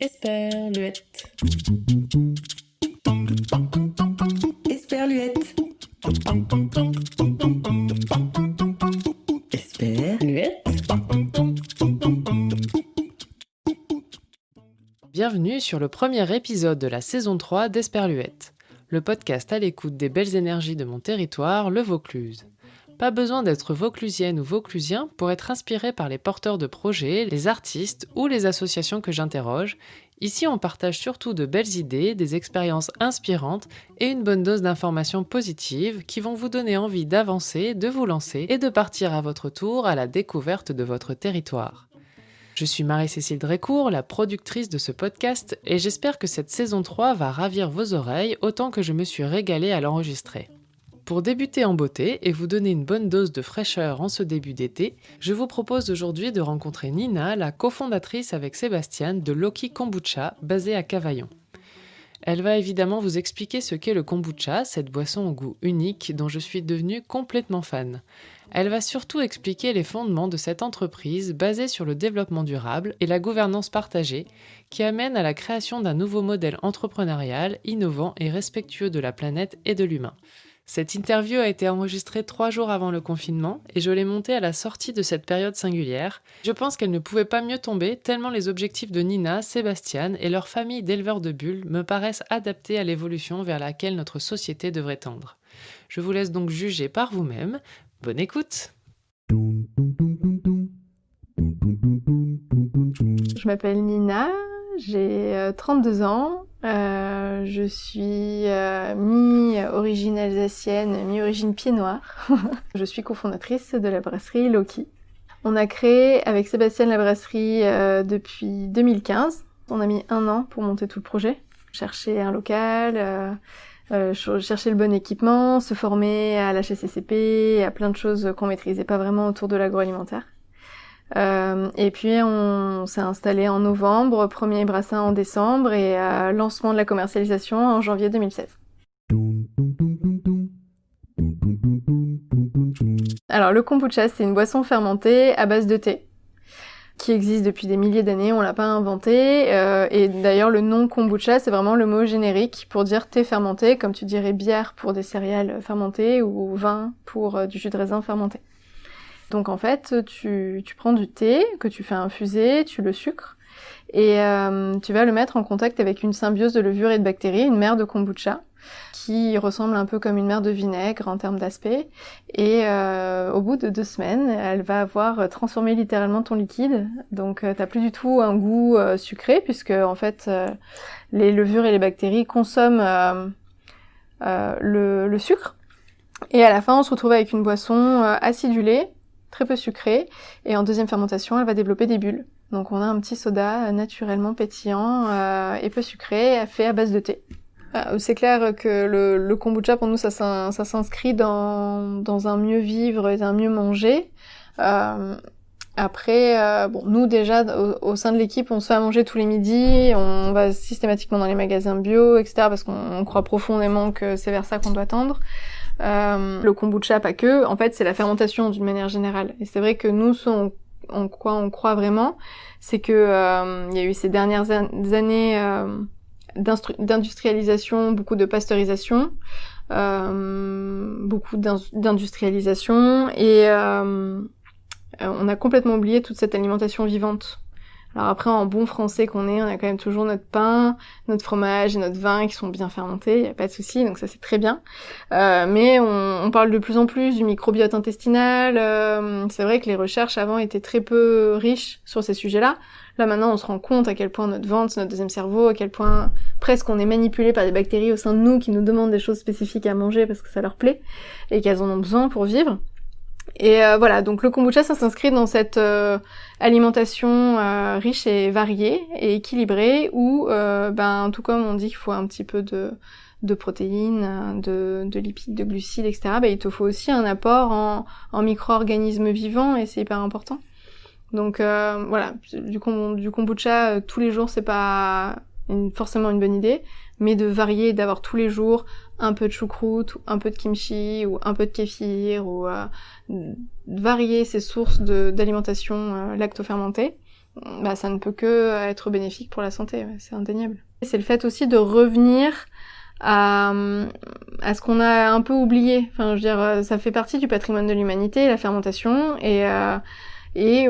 Esperluette. Esperluette. Esperluette. Bienvenue sur le premier épisode de la saison 3 d'Esperluette, le podcast à l'écoute des belles énergies de mon territoire, le Vaucluse. Pas besoin d'être vauclusienne ou vauclusien pour être inspiré par les porteurs de projets, les artistes ou les associations que j'interroge. Ici, on partage surtout de belles idées, des expériences inspirantes et une bonne dose d'informations positives qui vont vous donner envie d'avancer, de vous lancer et de partir à votre tour à la découverte de votre territoire. Je suis Marie-Cécile Drécourt, la productrice de ce podcast, et j'espère que cette saison 3 va ravir vos oreilles autant que je me suis régalée à l'enregistrer. Pour débuter en beauté et vous donner une bonne dose de fraîcheur en ce début d'été, je vous propose aujourd'hui de rencontrer Nina, la cofondatrice avec Sébastien de Loki Kombucha, basée à Cavaillon. Elle va évidemment vous expliquer ce qu'est le kombucha, cette boisson au goût unique dont je suis devenue complètement fan. Elle va surtout expliquer les fondements de cette entreprise basée sur le développement durable et la gouvernance partagée qui amène à la création d'un nouveau modèle entrepreneurial innovant et respectueux de la planète et de l'humain. Cette interview a été enregistrée trois jours avant le confinement et je l'ai montée à la sortie de cette période singulière. Je pense qu'elle ne pouvait pas mieux tomber tellement les objectifs de Nina, Sébastien et leur famille d'éleveurs de bulles me paraissent adaptés à l'évolution vers laquelle notre société devrait tendre. Je vous laisse donc juger par vous-même. Bonne écoute Je m'appelle Nina, j'ai 32 ans, euh, je suis euh, mi-origine alsacienne, mi-origine pied noir. je suis cofondatrice de la brasserie Loki. On a créé avec Sébastien la brasserie euh, depuis 2015. On a mis un an pour monter tout le projet. Chercher un local, chercher le bon équipement, se former à l'HSCCP, à plein de choses qu'on maîtrisait pas vraiment autour de l'agroalimentaire. Euh, et puis on s'est installé en novembre, premier brassin en décembre et euh, lancement de la commercialisation en janvier 2016. Alors le kombucha, c'est une boisson fermentée à base de thé qui existe depuis des milliers d'années, on l'a pas inventé. Euh, et d'ailleurs, le nom kombucha, c'est vraiment le mot générique pour dire thé fermenté, comme tu dirais bière pour des céréales fermentées ou vin pour du jus de raisin fermenté. Donc en fait, tu, tu prends du thé que tu fais infuser, tu le sucres, et euh, tu vas le mettre en contact avec une symbiose de levure et de bactéries, une mère de kombucha, qui ressemble un peu comme une mère de vinaigre en termes d'aspect. Et euh, au bout de deux semaines, elle va avoir transformé littéralement ton liquide. Donc euh, t'as plus du tout un goût euh, sucré, puisque en fait les levures et les bactéries consomment le, le, sucre. Et à la fin, on se retrouve avec une boisson acidulée très peu sucrée, et en deuxième fermentation, elle va développer des bulles. Donc on a un petit soda naturellement pétillant euh, et peu sucré, fait à base de thé. Euh, c'est clair que le, le, kombucha pour nous ça, ça s'inscrit dans, dans un mieux vivre et un mieux manger. Euh, après, euh, bon, nous déjà au, au sein de l'équipe, on se fait à manger tous les midis, on va systématiquement dans les magasins bio, etc. parce qu'on croit profondément que c'est vers ça qu'on doit tendre. Euh, le kombucha, pas que. En fait, c'est la fermentation d'une manière générale. Et c'est vrai que nous, on, en quoi on croit vraiment, c'est que euh, il y a eu ces dernières années euh, d'industrialisation, beaucoup de pasteurisation, euh, beaucoup d'industrialisation, et on a complètement oublié toute cette alimentation vivante alors après, en bon français qu'on est, on a quand même toujours notre pain, notre fromage et notre vin qui sont bien fermentés, y a pas de souci, donc ça c'est très bien. Euh, mais on, parle de plus en plus du microbiote intestinal. Euh, c'est vrai que les recherches avant étaient très peu riches sur ces sujets-là. Là maintenant, on se rend compte à quel point notre ventre, notre deuxième cerveau, à quel point presque on est manipulé par des bactéries au sein de nous qui nous demandent des choses spécifiques à manger parce que ça leur plaît et qu'elles en ont besoin pour vivre. Et euh, voilà, donc le kombucha, ça s'inscrit dans cette euh, alimentation euh, riche et variée et équilibrée, où, ben, tout comme on dit qu'il faut un petit peu de, protéines, de, de, lipides, de glucides, etc., ben, il te faut aussi un apport en, en micro-organismes vivants, et c'est hyper important. Donc voilà, du, du kombucha tous les jours, c'est pas forcément une bonne idée, mais de varier, d'avoir tous les jours un peu de choucroute, ou un peu de kimchi, ou un peu de kéfir, ou euh, varier ses sources d'alimentation euh, lactofermentée. bah, ça ne peut que être bénéfique pour la santé, c'est indéniable. C'est le fait aussi de revenir à, ce qu'on a un peu oublié. Enfin, je veux dire, ça fait partie du patrimoine de l'humanité, la fermentation, et euh, et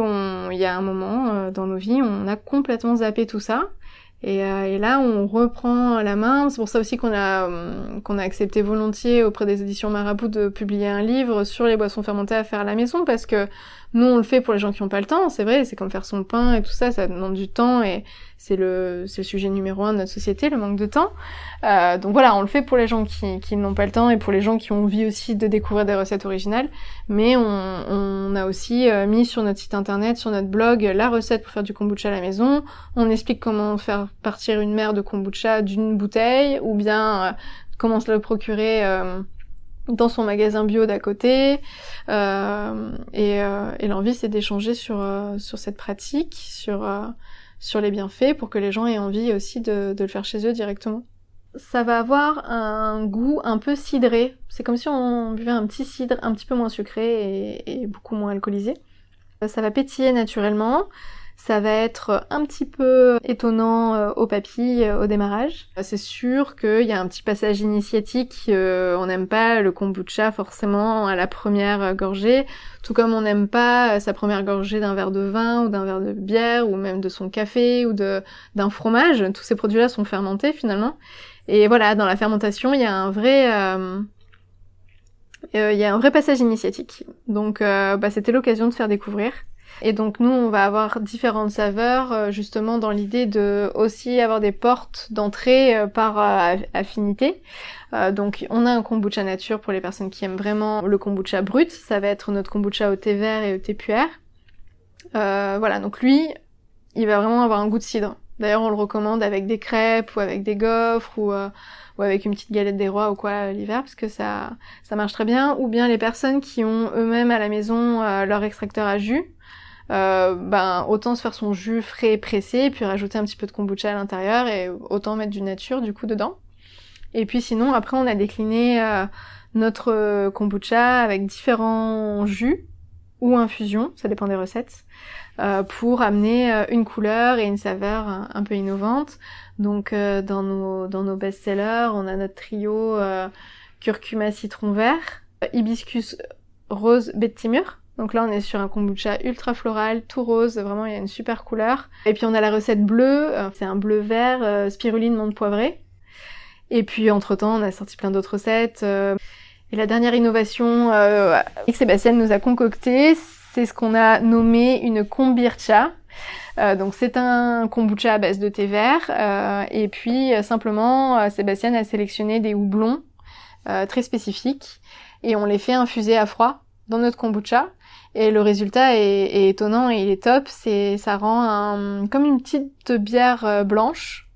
il y a un moment euh, dans nos vies, on a complètement zappé tout ça. Et, euh, et, là, on reprend la main. C'est pour ça aussi qu'on a qu'on a accepté volontiers auprès des éditions Marabout de publier un livre sur les boissons fermentées à faire à la maison, parce que nous, on le fait pour les gens qui n'ont pas le temps, c'est vrai, c'est comme faire son pain et tout ça, ça demande du temps et c'est le, le sujet numéro un de notre société, le manque de temps. Euh, donc voilà, on le fait pour les gens qui, qui n'ont pas le temps et pour les gens qui ont envie aussi de découvrir des recettes originales, mais on, on a aussi euh, mis sur notre site internet, sur notre blog, la recette pour faire du kombucha à la maison. On explique comment faire partir une mer de kombucha d'une bouteille ou bien euh, comment se le procurer euh, dans son magasin bio d'à côté. Euh, et, euh, et l'envie, c'est d'échanger sur, sur cette pratique, sur, sur les bienfaits, pour que les gens aient envie aussi de, de le faire chez eux directement. Ça va avoir un goût un peu cidré. C'est comme si on buvait un petit cidre un petit peu moins sucré et beaucoup moins alcoolisé. Ça va pétiller naturellement. Ça va être un petit peu étonnant euh, aux papilles euh, au démarrage. C'est sûr qu'il y a un petit passage initiatique. Euh, on n'aime pas le kombucha forcément à la première gorgée, tout comme on n'aime pas sa première gorgée d'un verre de vin ou d'un verre de bière ou même de son café ou d'un fromage. Tous ces produits-là sont fermentés finalement. Et voilà, dans la fermentation, il y a un vrai euh, il y a un vrai passage initiatique. Donc euh, bah, c'était l'occasion de faire découvrir. Et donc nous, on va avoir différentes saveurs, euh, justement dans l'idée de aussi avoir des portes d'entrée euh, par euh, affinité. donc on a un kombucha nature pour les personnes qui aiment vraiment le kombucha brut. Ça va être notre kombucha au thé vert et au thé puère. voilà, donc lui, il va vraiment avoir un goût de cidre. D'ailleurs, on le recommande avec des crêpes ou avec des gaufres ou, euh, ou avec une petite galette des rois ou quoi l'hiver parce que ça ça marche très bien. Ou bien les personnes qui ont eux-mêmes à la maison euh, leur extracteur à jus, euh, ben autant se faire son jus frais et pressé, puis rajouter un petit peu de kombucha à l'intérieur et autant mettre du nature du coup dedans. Et puis sinon après on a décliné euh, notre kombucha avec différents jus ou infusions, ça dépend des recettes, euh, pour amener euh, une couleur et une saveur un, peu innovante. Donc euh, dans nos dans nos best-sellers, on a notre trio curcuma citron vert, hibiscus rose baie de timur donc là, on est sur un kombucha ultra floral, tout rose, vraiment il y a une super couleur. Et puis on a la recette bleue, c'est un bleu vert, euh, spiruline menthe poivrée. Et puis entre-temps, on a sorti plein d'autres recettes. Euh, et la dernière innovation euh, que Sébastien nous a concocté, c'est ce qu'on a nommé une kombircha. Euh, donc c'est un kombucha à base de thé vert. Euh, et puis simplement, Sébastien a sélectionné des houblons très spécifiques et on les fait infuser à froid dans notre kombucha. Et le résultat est, est étonnant et il est top. C'est, ça rend un, comme une petite bière euh, blanche,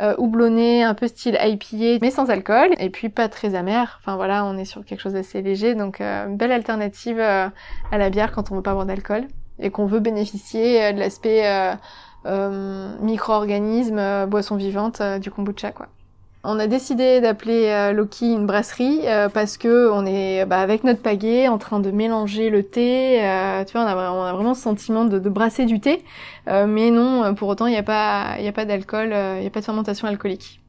euh, houblonnée, un peu style IPA, mais sans alcool, et puis pas très amère. Enfin voilà, on est sur quelque chose d'assez léger, donc euh, belle alternative euh, à la bière quand on veut pas boire d'alcool et qu'on veut bénéficier euh, de l'aspect micro-organisme, boisson vivante du kombucha, quoi. On a décidé d'appeler euh, Loki une brasserie euh, parce que on est bah, avec notre pagaie en train de mélanger le thé. Euh, tu vois, on a, vraiment ce sentiment de, brasser du thé, mais non, pour autant, il n'y a pas d'alcool, il n'y a pas de fermentation alcoolique.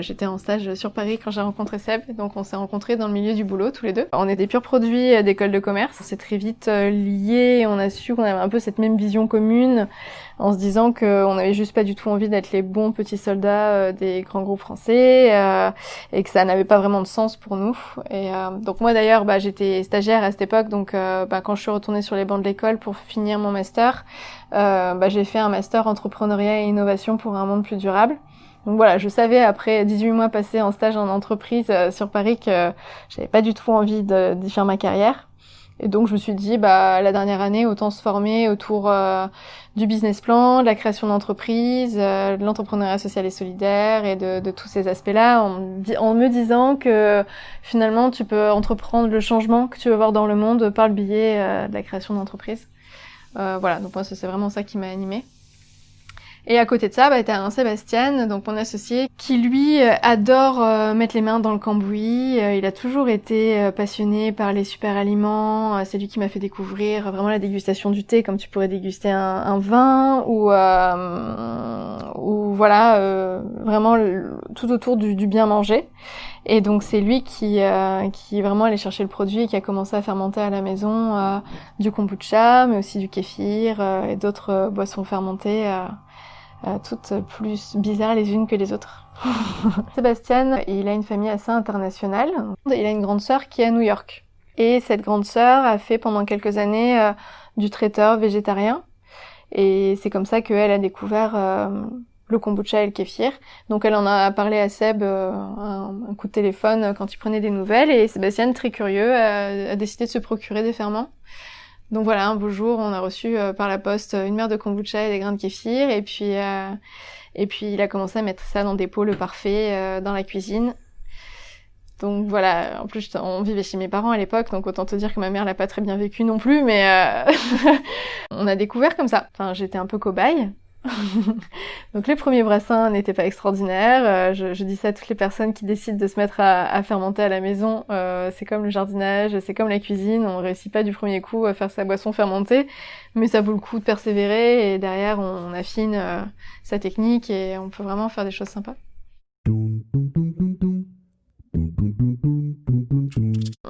J'étais en stage sur Paris quand j'ai rencontré Seb, donc on s'est rencontrés dans le milieu du boulot tous les deux. On est des purs produits d'école de commerce, c'est très vite lié, on a su qu'on avait un peu cette même vision commune en se disant qu'on n'avait juste pas du tout envie d'être les bons petits soldats des grands groupes français euh, et que ça n'avait pas vraiment de sens pour nous. Et euh, donc moi d'ailleurs, bah, j'étais stagiaire à cette époque, donc euh, bah, quand je suis retournée sur les bancs de l'école pour finir mon master, bah, j'ai fait un master entrepreneuriat et innovation pour un monde plus durable. Donc voilà, je savais après 18 mois passés en stage en entreprise euh, sur Paris que j'avais pas du tout envie d'y faire ma carrière. Et donc je me suis dit, bah la dernière année, autant se former autour euh, du business plan, de la création d'entreprise, euh, de l'entrepreneuriat social et solidaire et de, de tous ces aspects-là, en, en, me disant que finalement tu peux entreprendre le changement que tu veux voir dans le monde par le biais de la création d'entreprise. voilà, donc moi c'est vraiment ça qui m'a animée. Et à côté de ça, bah, t'as un Sébastien, donc mon associé, qui lui euh, adore euh, mettre les mains dans le cambouis. Euh, il a toujours été passionné par les super aliments. c'est lui qui m'a fait découvrir vraiment la dégustation du thé, comme tu pourrais déguster un, vin, ou, ou voilà, vraiment tout autour du, bien manger. Et donc c'est lui qui, qui vraiment allé chercher le produit et qui a commencé à fermenter à la maison du kombucha, mais aussi du kéfir et d'autres boissons fermentées. Euh, toutes plus bizarres les unes que les autres. Sébastien, il a une famille assez internationale. Il a une grande sœur qui est à New York. Et cette grande sœur a fait pendant quelques années euh, du traiteur végétarien. Et c'est comme ça qu'elle a découvert euh, le kombucha et le kéfir. Donc elle en a parlé à Seb un, coup de téléphone quand il prenait des nouvelles. Et Sébastien, très curieux, a décidé de se procurer des ferments. Donc voilà, un beau jour, on a reçu euh, par la poste une mer de kombucha et des grains de kéfir, et puis euh, et puis il a commencé à mettre ça dans des pots le parfait euh, dans la cuisine. Donc voilà, en plus on vivait chez mes parents à l'époque, donc autant te dire que ma mère l'a pas très bien vécu non plus, mais on a découvert comme ça. Enfin, j'étais un peu cobaye. Donc les premiers brassins n'étaient pas extraordinaires. Euh, je, dis ça à toutes les personnes qui décident de se mettre à, fermenter à la maison. Euh, c'est comme le jardinage, c'est comme la cuisine. On réussit pas du premier coup à faire sa boisson fermentée, mais ça vaut le coup de persévérer et derrière on, affine euh, sa technique et on peut vraiment faire des choses sympas.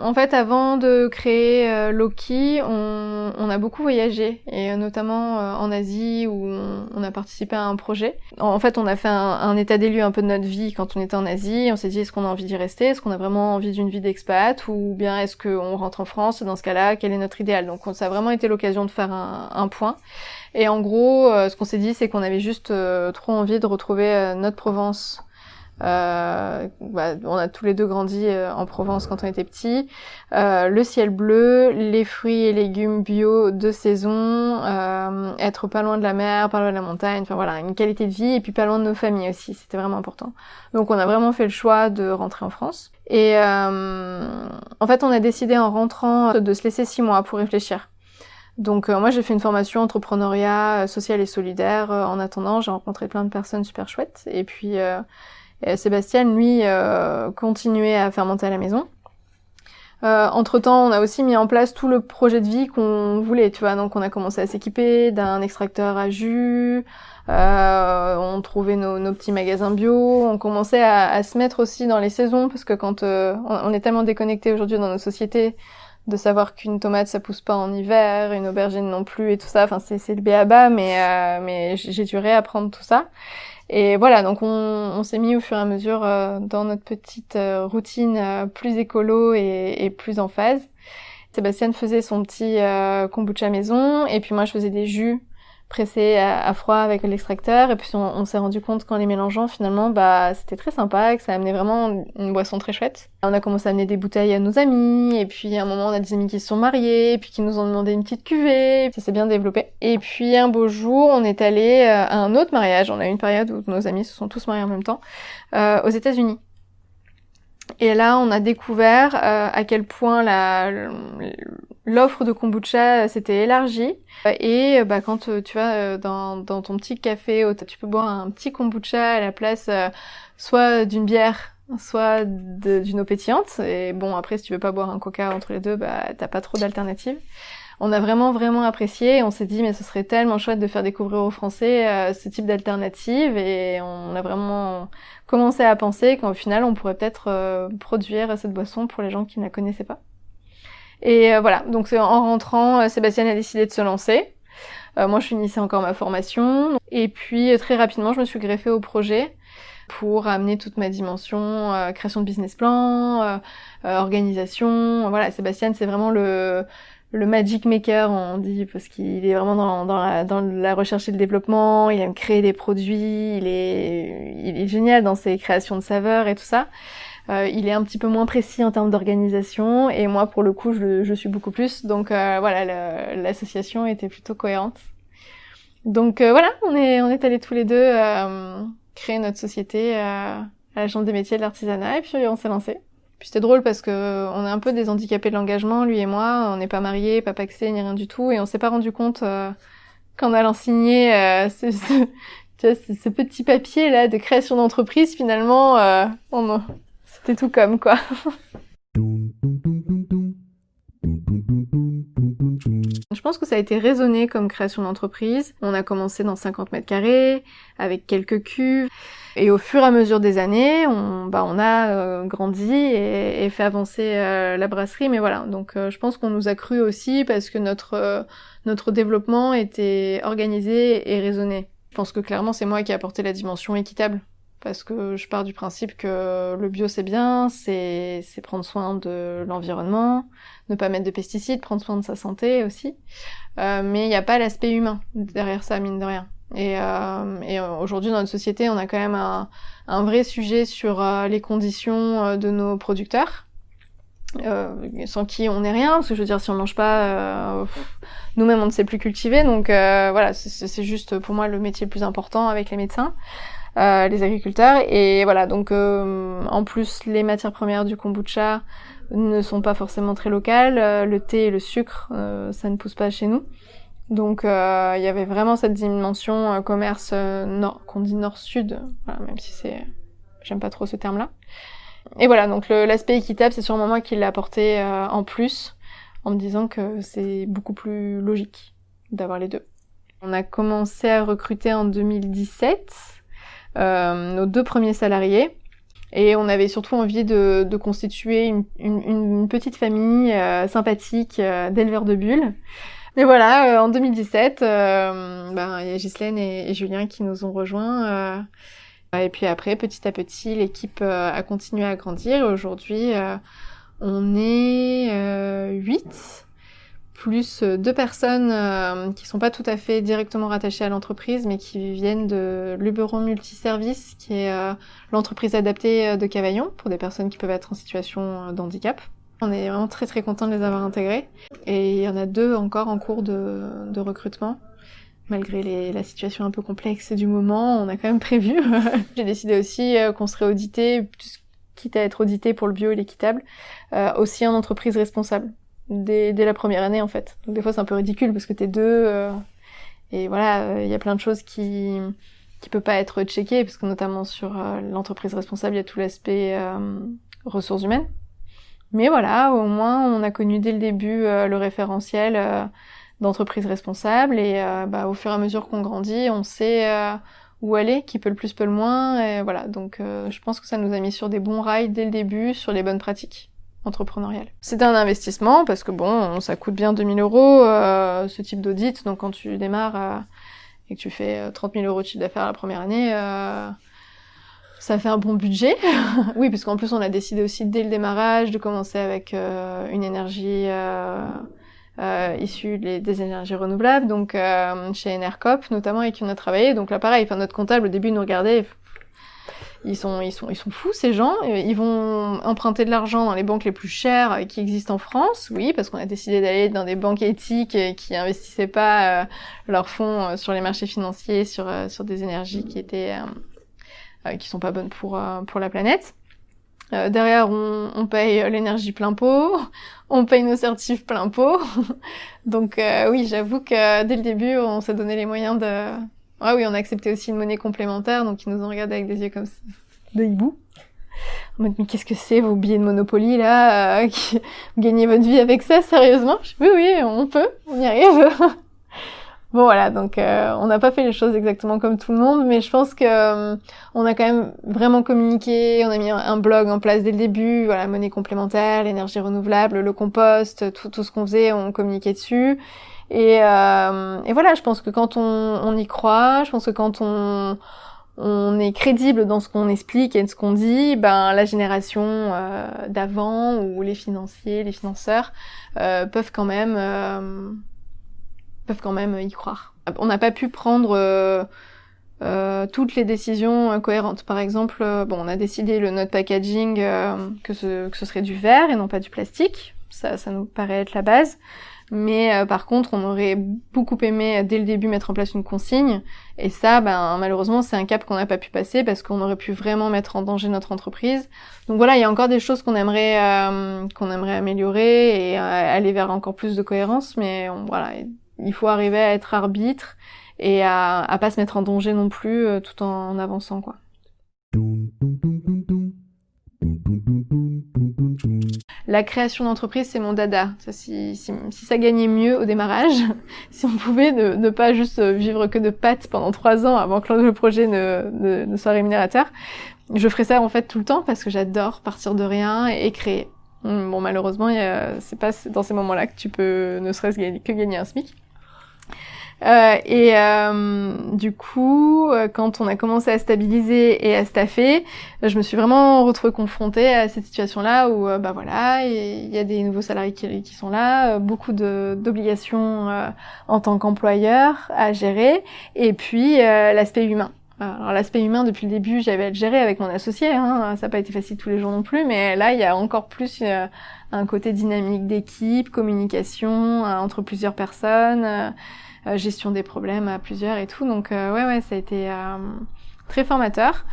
En fait, avant de créer euh, Loki, on, a beaucoup voyagé, et notamment euh, en Asie où on, a participé à un projet. En fait, on a fait un, état des lieux un peu de notre vie quand on était en Asie. On s'est dit est-ce qu'on a envie d'y rester, est-ce qu'on a vraiment envie d'une vie d'expat, ou bien est-ce qu'on rentre en France? Dans ce cas-là, quel est notre idéal? Donc, ça a vraiment été l'occasion de faire un, point. Et en gros, euh, ce qu'on s'est dit, c'est qu'on avait juste trop envie de retrouver notre Provence euh, bah, on a tous les deux grandi euh, en Provence quand on était petits. Euh, le ciel bleu, les fruits et légumes bio de saison, euh, être pas loin de la mer, pas loin de la montagne, enfin voilà, une qualité de vie et puis pas loin de nos familles aussi, c'était vraiment important. Donc on a vraiment fait le choix de rentrer en France. Et en fait, on a décidé en rentrant de se laisser six mois pour réfléchir. Donc moi j'ai fait une formation entrepreneuriat social et solidaire. en attendant, j'ai rencontré plein de personnes super chouettes. Et puis et Sébastien, lui, euh, continuait à fermenter à la maison. Euh, entre temps, on a aussi mis en place tout le projet de vie qu'on voulait, tu vois. Donc, on a commencé à s'équiper d'un extracteur à jus. Euh, on trouvait nos, nos, petits magasins bio. On commençait à, à, se mettre aussi dans les saisons parce que quand euh, on, est tellement déconnecté aujourd'hui dans nos sociétés de savoir qu'une tomate ça pousse pas en hiver, une aubergine non plus et tout ça. Enfin, c'est le béaba, mais euh, mais j'ai dû réapprendre tout ça. Et voilà, donc on, on s'est mis au fur et à mesure euh, dans notre petite euh, routine euh, plus écolo et, et, plus en phase. Sébastien faisait son petit kombucha maison et puis moi je faisais des jus pressé à, froid avec l'extracteur et puis on, s'est rendu compte qu'en les mélangeant finalement bah c'était très sympa que ça amenait vraiment une boisson très chouette. On a commencé à amener des bouteilles à nos amis et puis à un moment on a des amis qui se sont mariés et puis qui nous ont demandé une petite cuvée, ça s'est bien développé. Et puis un beau jour on est allé euh, à un autre mariage, on a eu une période où nos amis se sont tous mariés en même temps euh, aux États-Unis. Et là, on a découvert euh, à quel point la, l'offre de kombucha s'était élargie. Et bah, quand euh, tu vas euh, dans, ton petit café, tu peux boire un petit kombucha à la place soit d'une bière, soit d'une eau pétillante. Et bon, après, si tu veux pas boire un coca entre les deux, bah, t'as pas trop d'alternatives on a vraiment vraiment apprécié. On s'est dit mais ce serait tellement chouette de faire découvrir aux Français euh, ce type d'alternative et on a vraiment commencé à penser qu'au final on pourrait peut-être euh, produire cette boisson pour les gens qui ne la connaissaient pas. Et euh, voilà, donc en rentrant, Sébastien a décidé de se lancer. moi, je finissais encore ma formation. Et puis, très rapidement, je me suis greffée au projet pour amener toute ma dimension création de business plan, organisation. Voilà, Sébastien, c'est vraiment le, le magic maker, on dit, parce qu'il est vraiment dans, dans, la, dans, la, recherche et le développement, il aime créer des produits, il est, il est génial dans ses créations de saveurs et tout ça. Euh, il est un petit peu moins précis en termes d'organisation, et moi, pour le coup, je, je suis beaucoup plus. Donc euh, voilà, l'association était plutôt cohérente. Donc euh, voilà, on est, on est allés tous les deux euh, créer notre société à la Chambre des métiers de l'artisanat, et puis on s'est lancé. Puis c'était drôle parce que on est un peu des handicapés de l'engagement, lui et moi. On n'est pas mariés, pas paxés, ni rien du tout. Et on s'est pas rendu compte euh, qu'en allant signer euh, tu vois, ce, petit papier là de création d'entreprise, finalement, euh, c'était tout comme quoi. Je pense que ça a été raisonné comme création d'entreprise. On a commencé dans 50 mètres carrés, avec quelques cuves. Et au fur et à mesure des années, on, bah, a euh, grandi et, fait avancer euh, la brasserie. Mais voilà, donc euh, je pense qu'on nous a cru aussi parce que notre, notre développement était organisé et raisonné. Je pense que clairement, c'est moi qui ai apporté la dimension équitable parce que je pars du principe que le bio c'est bien, c'est prendre soin de l'environnement, ne pas mettre de pesticides, prendre soin de sa santé aussi, euh, mais il n'y a pas l'aspect humain derrière ça, mine de rien. Et, euh, et aujourd'hui dans notre société, on a quand même un, un vrai sujet sur euh, les conditions euh, de nos producteurs. Euh, sans qui on n'est rien, parce que je veux dire, si on mange pas, nous-mêmes on ne sait plus cultiver, donc voilà, c'est juste pour moi le métier le plus important avec les médecins. Euh, les agriculteurs. Et voilà, donc euh, en plus, les matières premières du kombucha ne sont pas forcément très locales. Euh, le thé et le sucre, ça ne pousse pas chez nous. Donc il y avait vraiment cette dimension commerce nord, qu'on dit nord-sud, voilà, même si c'est, j'aime pas trop ce terme-là. Et voilà, donc l'aspect équitable, c'est sûrement moi qui l'ai apporté en plus, en me disant que c'est beaucoup plus logique d'avoir les deux. On a commencé à recruter en 2017 euh, nos deux premiers salariés. Et on avait surtout envie de, de constituer une, une, une, petite famille euh, sympathique euh, d'éleveurs de bulles. Mais voilà, en 2017, ben, il y a Ghislaine et, Julien qui nous ont rejoints. et puis après, petit à petit, l'équipe a continué à grandir. Aujourd'hui, on est 8 plus euh, deux personnes euh, qui sont pas tout à fait directement rattachées à l'entreprise, mais qui viennent de Luberon Multiservice, qui est euh, l'entreprise adaptée de Cavaillon pour des personnes qui peuvent être en situation d'handicap. On est vraiment très très content de les avoir intégrés. Et il y en a deux encore en cours de, recrutement. Malgré la situation un peu complexe du moment, on a quand même prévu. J'ai décidé aussi qu'on serait audité, quitte à être audité pour le bio et l'équitable, aussi en entreprise responsable dès, dès la première année en fait. Donc des fois c'est un peu ridicule parce que t'es deux euh, et voilà, il euh, y a plein de choses qui qui peut pas être checkées parce que notamment sur euh, l'entreprise responsable, il y a tout l'aspect ressources humaines. Mais voilà, au moins on a connu dès le début le référentiel d'entreprise responsable et bah, au fur et à mesure qu'on grandit, on sait où aller, qui peut le plus, peut le moins. Et voilà, donc je pense que ça nous a mis sur des bons rails dès le début, sur les bonnes pratiques entrepreneurial. C'était un investissement parce que bon, ça coûte bien 2000 euros euh, ce type d'audit. Donc quand tu démarres euh, et que tu fais 30 euh, 000 euros de chiffre d'affaires la première année, ça fait un bon budget. oui, parce qu'en plus on a décidé aussi dès le démarrage de commencer avec une énergie issue des, énergies renouvelables. Donc chez Enercop notamment avec qui on a travaillé. Donc là pareil, enfin notre comptable au début nous regardait ils sont, ils sont, ils sont fous ces gens. Ils vont emprunter de l'argent dans les banques les plus chères qui existent en France, oui, parce qu'on a décidé d'aller dans des banques éthiques qui investissaient pas euh, leurs fonds euh, sur les marchés financiers, sur euh, sur des énergies qui étaient qui sont pas bonnes pour pour la planète. derrière, on, on paye l'énergie plein pot, on paye nos certifs plein pot. Donc oui, j'avoue que dès le début, on s'est donné les moyens de ah oui, on a accepté aussi une monnaie complémentaire, donc ils nous ont regardé avec des yeux comme ça, de hibou. En mode, mais qu'est-ce que c'est vos billets de Monopoly là euh, Vous gagnez votre vie avec ça, sérieusement? Oui, oui, on peut, on y arrive. bon voilà, donc euh, on n'a pas fait les choses exactement comme tout le monde, mais je pense que euh, on a quand même vraiment communiqué, on a mis un blog en place dès le début, voilà, monnaie complémentaire, l'énergie renouvelable, le compost, tout, tout ce qu'on faisait, on communiquait dessus. Et, euh, et, voilà, je pense que quand on, on, y croit, je pense que quand on, on est crédible dans ce qu'on explique et de ce qu'on dit, ben la génération euh, d'avant ou les financiers, les financeurs euh, peuvent quand même euh, peuvent quand même y croire. On n'a pas pu prendre euh, toutes les décisions cohérentes. Par exemple, bon, on a décidé le note packaging que ce, que ce serait du verre et non pas du plastique. Ça, ça nous paraît être la base. Mais euh, par contre, on aurait beaucoup aimé euh, dès le début mettre en place une consigne. Et ça, ben, malheureusement, c'est un cap qu'on n'a pas pu passer parce qu'on aurait pu vraiment mettre en danger notre entreprise. Donc voilà, il y a encore des choses qu'on aimerait euh, qu'on aimerait améliorer et aller vers encore plus de cohérence. Mais voilà, il faut arriver à être arbitre et à, à pas se mettre en danger non plus tout en avançant quoi. La création d'entreprise, c'est mon dada. Si, ça gagnait mieux au démarrage, si on pouvait ne, pas juste vivre que de pâtes pendant trois ans avant que le projet ne, ne, ne, soit rémunérateur, je ferais ça en fait tout le temps parce que j'adore partir de rien et, créer. Bon, malheureusement, c'est pas dans ces moments-là que tu peux ne serait-ce que gagner un SMIC. Euh, et euh, du coup, euh, quand on a commencé à stabiliser et à staffer, je me suis vraiment retrouvée confrontée à cette situation-là où, bah voilà, il y a des nouveaux salariés qui, sont là, beaucoup d'obligations en tant qu'employeur à gérer, et puis l'aspect humain. Alors l'aspect humain, depuis le début, j'avais à le gérer avec mon associé. Hein. Ça n'a pas été facile tous les jours non plus, mais là, il y a encore plus un côté dynamique d'équipe, communication entre plusieurs personnes. Euh, gestion des problèmes à plusieurs et tout. Donc euh, ouais, ouais, ça a été euh, très formateur.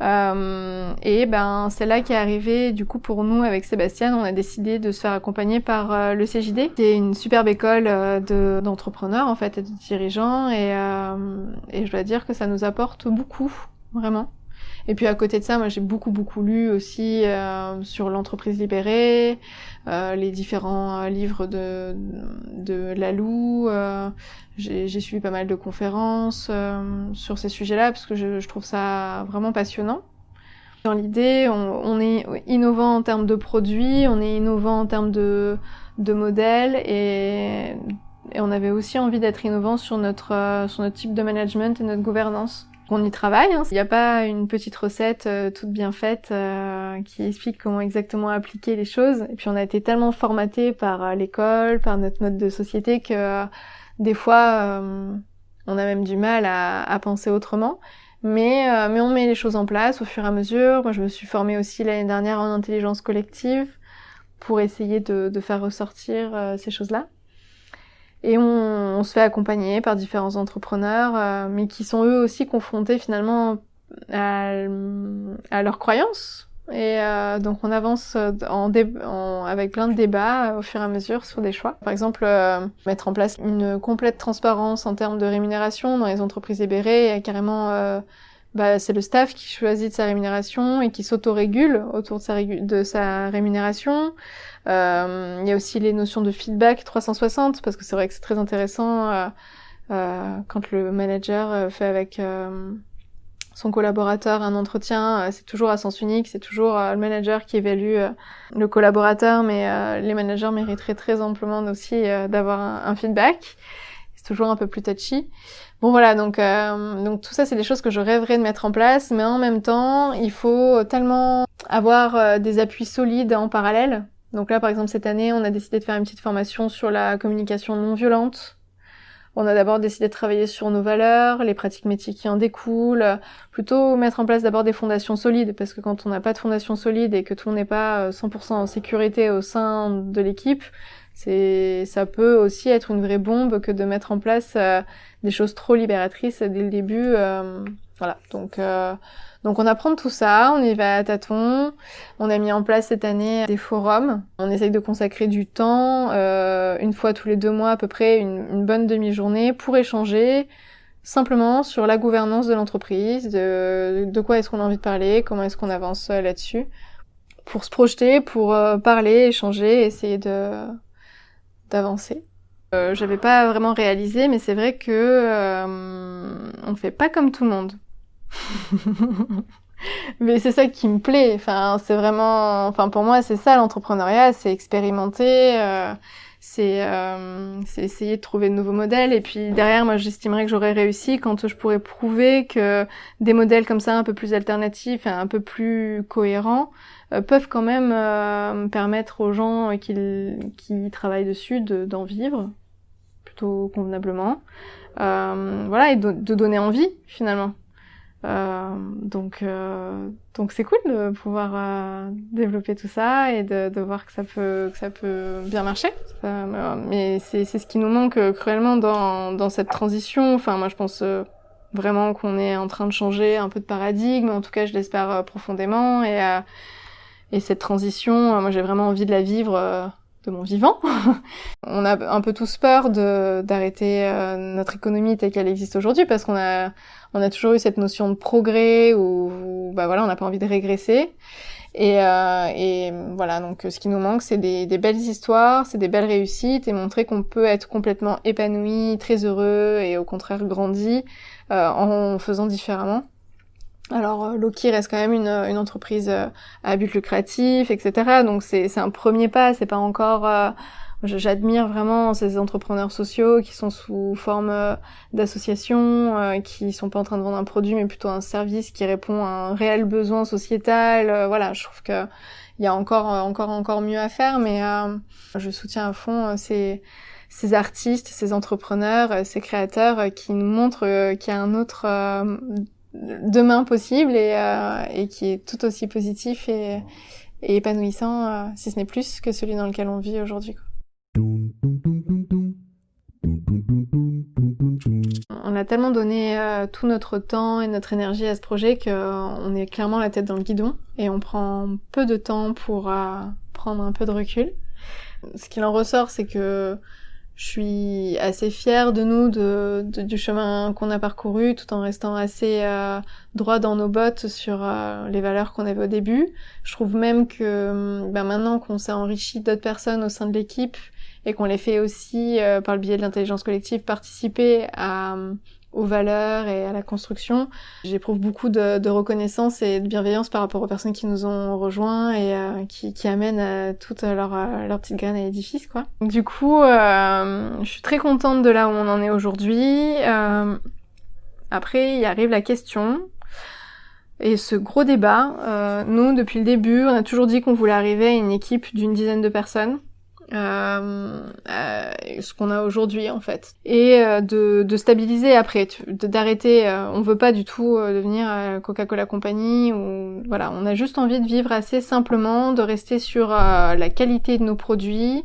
Euh, et ben c'est là qu'est arrivé du coup pour nous avec Sébastien, on a décidé de se faire accompagner par euh, le CJD, qui est une superbe école euh, d'entrepreneurs en fait et de dirigeants et, et je dois dire que ça nous apporte beaucoup vraiment. Et puis à côté de ça, moi j'ai beaucoup beaucoup lu aussi euh, sur l'entreprise libérée, euh, les différents euh, livres de, de Lalou. Euh, j'ai suivi pas mal de conférences sur ces sujets-là parce que je, je, trouve ça vraiment passionnant. Dans l'idée, on, on, est innovant en termes de produits, on est innovant en termes de, de modèles et, et on avait aussi envie d'être innovant sur notre, sur notre type de management et notre gouvernance. On y travaille. Hein. Il n'y a pas une petite recette euh, toute bien faite euh, qui explique comment exactement appliquer les choses. Et puis on a été tellement formaté par euh, l'école, par notre mode de société que des fois on a même du mal à, penser autrement. Mais, on met les choses en place au fur et à mesure. Moi je me suis formée aussi l'année dernière en intelligence collective pour essayer de, de faire ressortir ces choses-là. Et on, on, se fait accompagner par différents entrepreneurs, euh, mais qui sont eux aussi confrontés finalement à, à leurs croyances. Et euh, donc on avance en, en avec plein de débats au fur et à mesure sur des choix. Par exemple, euh, mettre en place une complète transparence en termes de rémunération dans les entreprises libérées, carrément euh, bah, c'est le staff qui choisit de sa rémunération et qui s'autorégule autour de sa, de sa rémunération. Euh, il y a aussi les notions de feedback 360 parce que c'est vrai que c'est très intéressant euh, euh, quand le manager euh, fait avec son collaborateur un entretien, c'est toujours à sens unique, c'est toujours le manager qui évalue le collaborateur, mais les managers mériteraient très amplement aussi d'avoir un feedback. C'est toujours un peu plus touchy. Bon voilà, donc, euh, tout ça c'est des choses que je rêverais de mettre en place, mais en même temps il faut tellement avoir euh, des appuis solides en parallèle. Donc là par exemple cette année on a décidé de faire une petite formation sur la communication non violente. On a d'abord décidé de travailler sur nos valeurs, les pratiques métiers qui en découlent, plutôt mettre en place d'abord des fondations solides, parce que quand on n'a pas de fondations solides et que tout n'est pas 100% euh, en sécurité au sein de l'équipe, c'est, ça peut aussi être une vraie bombe que de mettre en place euh, des choses trop libératrices dès le début. Euh, voilà. Donc, euh, donc on apprend tout ça, on y va à tâtons. On a mis en place cette année des forums. On essaye de consacrer du temps, une fois tous les deux mois à peu près, une, une bonne demi-journée pour échanger simplement sur la gouvernance de l'entreprise, de, de quoi est-ce qu'on a envie de parler, comment est-ce qu'on avance là-dessus, pour se projeter, pour parler, échanger, essayer de d'avancer. Euh, J'avais pas vraiment réalisé, mais c'est vrai que euh, on fait pas comme tout le monde. mais c'est ça qui me plaît. Enfin, c'est vraiment, enfin pour moi, c'est ça l'entrepreneuriat, c'est expérimenter. Euh, c'est euh, essayer de trouver de nouveaux modèles et puis derrière moi j'estimerais que j'aurais réussi quand je pourrais prouver que des modèles comme ça un peu plus alternatifs un peu plus cohérents euh, peuvent quand même euh, permettre aux gens qui, qui travaillent dessus d'en vivre plutôt convenablement. Euh, voilà, et de, de, donner envie finalement. Euh, donc donc c'est cool de pouvoir développer tout ça et de, de, voir que ça peut que ça peut bien marcher. mais c'est ce qui nous manque cruellement dans, dans cette transition. Enfin moi je pense vraiment qu'on est en train de changer un peu de paradigme. En tout cas je l'espère profondément et et cette transition, euh, moi j'ai vraiment envie de la vivre, euh, de mon vivant. on a un peu tous peur d'arrêter euh, notre économie telle qu'elle existe aujourd'hui parce qu'on a on a toujours eu cette notion de progrès où, bah voilà on n'a pas envie de régresser. Et, euh, et voilà donc ce qui nous manque c'est des, des belles histoires, c'est des belles réussites et montrer qu'on peut être complètement épanoui, très heureux et au contraire grandi euh, en faisant différemment. Alors euh, Loki reste quand même une, une entreprise euh, à but lucratif, etc. Donc c'est un premier pas, c'est pas encore. Euh, j'admire vraiment ces entrepreneurs sociaux qui sont sous forme d'association, qui sont pas en train de vendre un produit mais plutôt un service qui répond à un réel besoin sociétal. voilà, je trouve que il y a encore encore encore mieux à faire, mais je soutiens à fond ces ces artistes, ces entrepreneurs, ces créateurs qui nous montrent qu'il y a un autre demain possible et, euh, et qui est tout aussi positif et, et épanouissant, euh, si ce n'est plus que celui dans lequel on vit aujourd'hui. On a tellement donné euh, tout notre temps et notre énergie à ce projet qu'on est clairement la tête dans le guidon et on prend peu de temps pour prendre un peu de recul. Ce qu'il en ressort, c'est que je suis assez fière de nous, de, du chemin qu'on a parcouru, tout en restant assez euh, droit dans nos bottes sur euh, les valeurs qu'on avait au début. Je trouve même que ben maintenant qu'on s'est enrichi d'autres personnes au sein de l'équipe et qu'on les fait aussi, euh, par le biais de l'intelligence collective, participer à aux valeurs et à la construction. J'éprouve beaucoup de, de, reconnaissance et de bienveillance par rapport aux personnes qui nous ont rejoints et euh, qui, qui, amènent euh, toutes leurs leur petites graines à l'édifice, quoi. Du coup, euh, je suis très contente de là où on en est aujourd'hui. Euh, après, il arrive la question et ce gros débat. nous, depuis le début, on a toujours dit qu'on voulait arriver à une équipe d'une dizaine de personnes euh, euh, ce qu'on a aujourd'hui en fait. Et euh, de, de, stabiliser après d'arrêter euh, on veut pas du tout devenir Coca-Cola Company ou voilà. On a juste envie de vivre assez simplement de rester sur la qualité de nos produits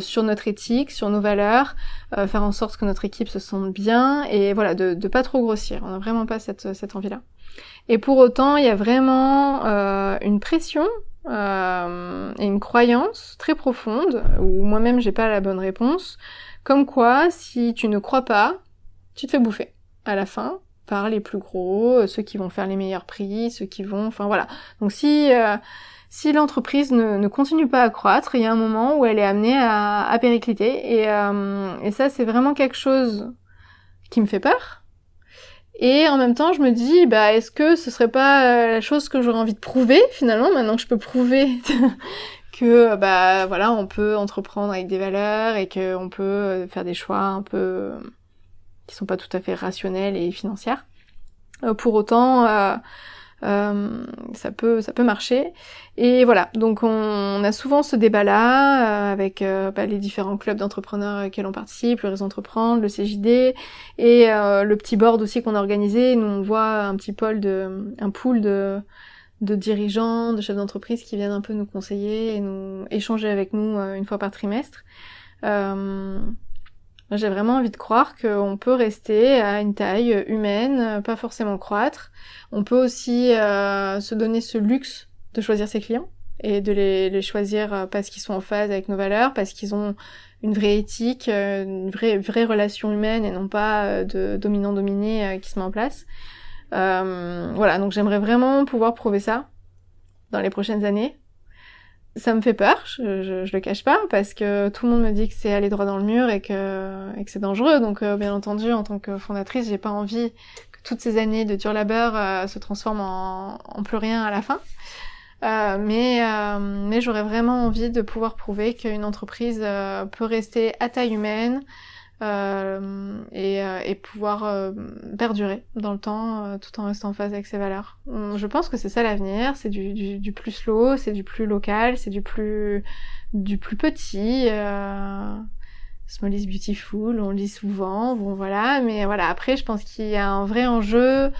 sur notre éthique sur nos valeurs faire en sorte que notre équipe se sente bien et voilà de, de pas trop grossir. On a vraiment pas cette, cette envie là et pour autant il y a vraiment une pression euh, et une croyance très profonde, où moi-même j'ai pas la bonne réponse, comme quoi si tu ne crois pas, tu te fais bouffer à la fin par les plus gros, ceux qui vont faire les meilleurs prix, ceux qui vont, enfin voilà. Donc si euh, si l'entreprise ne, continue pas à croître, il y a un moment où elle est amenée à, à péricliter, euh, et ça c'est vraiment quelque chose qui me fait peur, et en même temps, je me dis, bah, est-ce que ce serait pas euh, la chose que j'aurais envie de prouver finalement, maintenant que je peux prouver que, bah, voilà, on peut entreprendre avec des valeurs et qu'on peut euh, faire des choix un peu qui sont pas tout à fait rationnels et financiers. Euh, pour autant, euh, ça peut ça peut marcher. Et voilà. Donc on, a souvent ce débat là euh, avec euh, bah, les différents clubs d'entrepreneurs auxquels on participe le réseau entreprendre le CJD et le petit board aussi qu'on a organisé. Nous on voit un petit pôle de un pool de de dirigeants de chefs d'entreprise qui viennent un peu nous conseiller et nous échanger avec nous une fois par trimestre j'ai vraiment envie de croire qu'on peut rester à une taille humaine, pas forcément croître. On peut aussi euh, se donner ce luxe de choisir ses clients et de les, les choisir euh, parce qu'ils sont en phase avec nos valeurs, parce qu'ils ont une vraie éthique, euh, une vraie, vraie relation humaine et non pas euh, de dominant-dominé qui se met en place. Euh, voilà, donc j'aimerais vraiment pouvoir prouver ça dans les prochaines années ça me fait peur, je, je, le cache pas, parce que tout le monde me dit que c'est aller droit dans le mur et que, c'est dangereux. Donc, euh, bien entendu, en tant que fondatrice, j'ai pas envie que toutes ces années de dur labeur euh, se transforment en, plus rien à la fin. Euh, mais mais j'aurais vraiment envie de pouvoir prouver qu'une entreprise peut rester à taille humaine, euh, et, euh, et, pouvoir euh, perdurer dans le temps tout en restant en phase avec ses valeurs. Je pense que c'est ça l'avenir, c'est du, du, du, plus slow, c'est du plus local, c'est du plus du plus petit. Small is beautiful, on le dit souvent, bon voilà, mais voilà, après je pense qu'il y a un vrai enjeu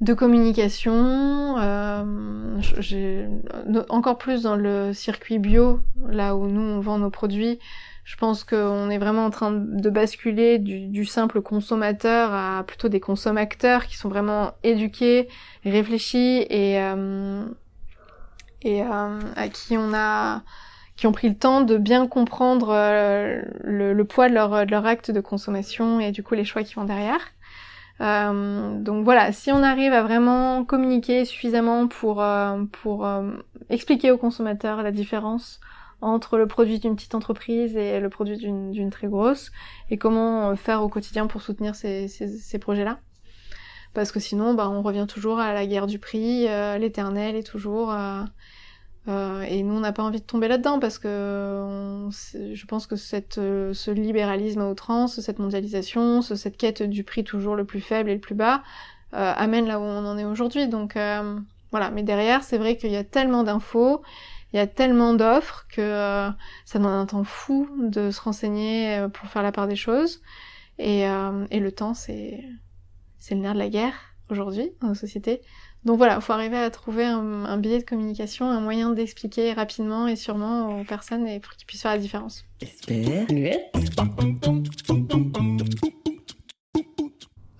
de communication, euh, encore plus dans le circuit bio, là où nous on vend nos produits, je pense qu'on est vraiment en train de basculer du, simple consommateur à plutôt des consommateurs qui sont vraiment éduqués, réfléchis et, euh, et euh, à qui on a qui ont pris le temps de bien comprendre euh, le, poids de leur, acte de consommation et du coup les choix qui vont derrière. Euh, donc voilà, si on arrive à vraiment communiquer suffisamment pour, euh, pour expliquer aux consommateurs la différence entre le produit d'une petite entreprise et le produit d'une très grosse, et comment faire au quotidien pour soutenir ces, projets-là. Parce que sinon, bah, on revient toujours à la guerre du prix, l'éternel est toujours euh, et nous, on n'a pas envie de tomber là-dedans parce que je pense que cette, euh, ce libéralisme à outrance, cette mondialisation, cette quête du prix toujours le plus faible et le plus bas, euh, amène là où on en est aujourd'hui. Donc voilà, mais derrière, c'est vrai qu'il y a tellement d'infos, il y a tellement d'offres que ça demande un temps fou de se renseigner pour faire la part des choses. Et, et le temps, c'est c'est le nerf de la guerre aujourd'hui dans nos sociétés. Donc voilà, il faut arriver à trouver un, billet de communication, un moyen d'expliquer rapidement et sûrement aux personnes et pour qu'ils puissent faire la différence.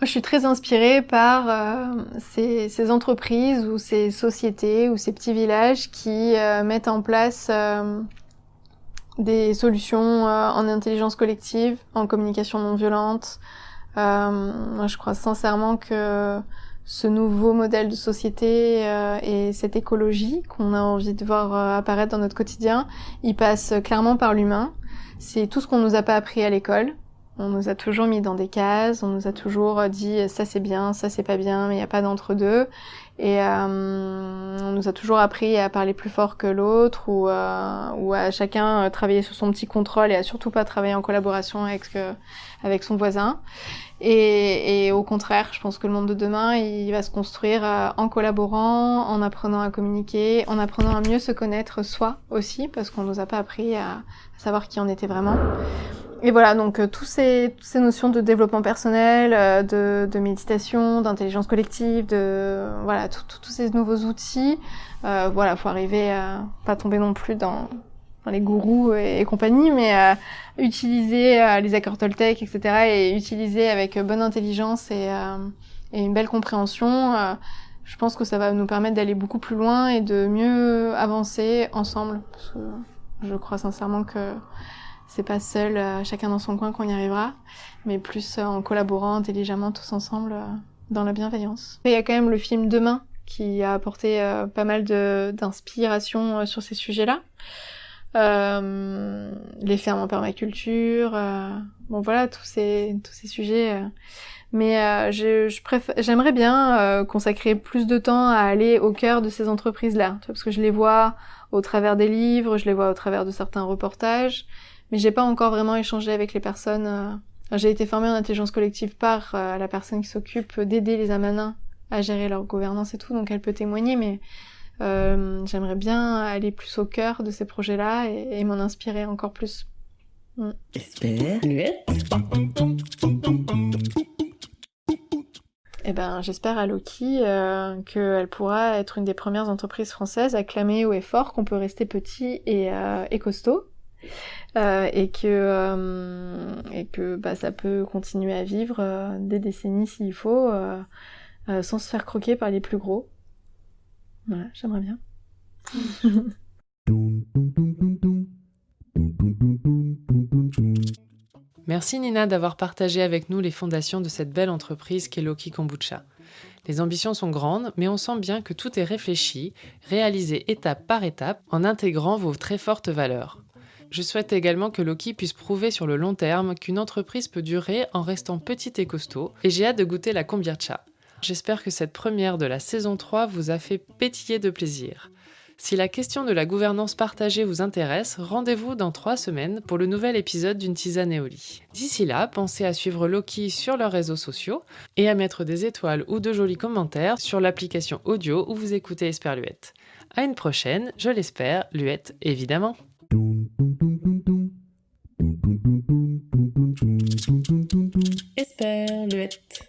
Je suis très inspirée par euh, ces, entreprises ou ces sociétés ou ces petits villages qui euh, mettent en place euh, des solutions en intelligence collective, en communication non violente. je crois sincèrement que ce nouveau modèle de société et cette écologie qu'on a envie de voir apparaître dans notre quotidien, il passe clairement par l'humain. C'est tout ce qu'on nous a pas appris à l'école. On nous a toujours mis dans des cases, on nous a toujours dit ça c'est bien, ça c'est pas bien, mais il n'y a pas d'entre-deux. Et euh, on nous a toujours appris à parler plus fort que l'autre ou, euh, ou à chacun travailler sur son petit contrôle et à surtout pas travailler en collaboration avec, avec son voisin. Et, et, au contraire, je pense que le monde de demain, il va se construire euh, en collaborant, en apprenant à communiquer, en apprenant à mieux se connaître soi aussi, parce qu'on nous a pas appris à, savoir qui on était vraiment. Et voilà, donc euh, tous ces, toutes ces notions de développement personnel, euh, de, de, méditation, d'intelligence collective, de voilà, tous ces nouveaux outils. Euh, voilà, faut arriver à pas tomber non plus dans les gourous et, compagnie, mais euh, utiliser euh, les accords Toltec, etc., et utiliser avec bonne intelligence et, euh, et une belle compréhension, je pense que ça va nous permettre d'aller beaucoup plus loin et de mieux avancer ensemble. Parce que je crois sincèrement que c'est pas seul, chacun dans son coin qu'on y arrivera, mais plus en collaborant intelligemment tous ensemble dans la bienveillance. il y a quand même le film Demain qui a apporté pas mal d'inspiration sur ces sujets-là euh, les fermes en permaculture, euh, bon voilà tous ces tous ces sujets. Euh. Mais euh, je, j'aimerais bien euh, consacrer plus de temps à aller au cœur de ces entreprises-là, parce que je les vois au travers des livres, je les vois au travers de certains reportages, mais j'ai pas encore vraiment échangé avec les personnes. J'ai été formée en intelligence collective par la personne qui s'occupe d'aider les amanins à gérer leur gouvernance et tout, donc elle peut témoigner, mais euh, j'aimerais bien aller plus au cœur de ces projets-là et, m'en inspirer encore plus. Mm. Eh ben, j'espère à Loki euh, qu'elle pourra être une des premières entreprises françaises à clamer haut et fort qu'on peut rester petit et, euh, et costaud. Euh, et que euh, et que bah, ça peut continuer à vivre euh, des décennies s'il faut sans se faire croquer par les plus gros voilà, j'aimerais bien. Merci Nina d'avoir partagé avec nous les fondations de cette belle entreprise qu'est Loki Kombucha. Les ambitions sont grandes, mais on sent bien que tout est réfléchi, réalisé étape par étape, en intégrant vos très fortes valeurs. Je souhaite également que Loki puisse prouver sur le long terme qu'une entreprise peut durer en restant petite et costaud, et j'ai hâte de goûter la kombucha. J'espère que cette première de la saison 3 vous a fait pétiller de plaisir. Si la question de la gouvernance partagée vous intéresse, rendez-vous dans trois semaines pour le nouvel épisode d'une tisane et. D'ici là, pensez à suivre Loki sur leurs réseaux sociaux et à mettre des étoiles ou de jolis commentaires sur l'application audio où vous écoutez Esperluette. À une prochaine, je l'espère, Luette évidemment. Esperluette.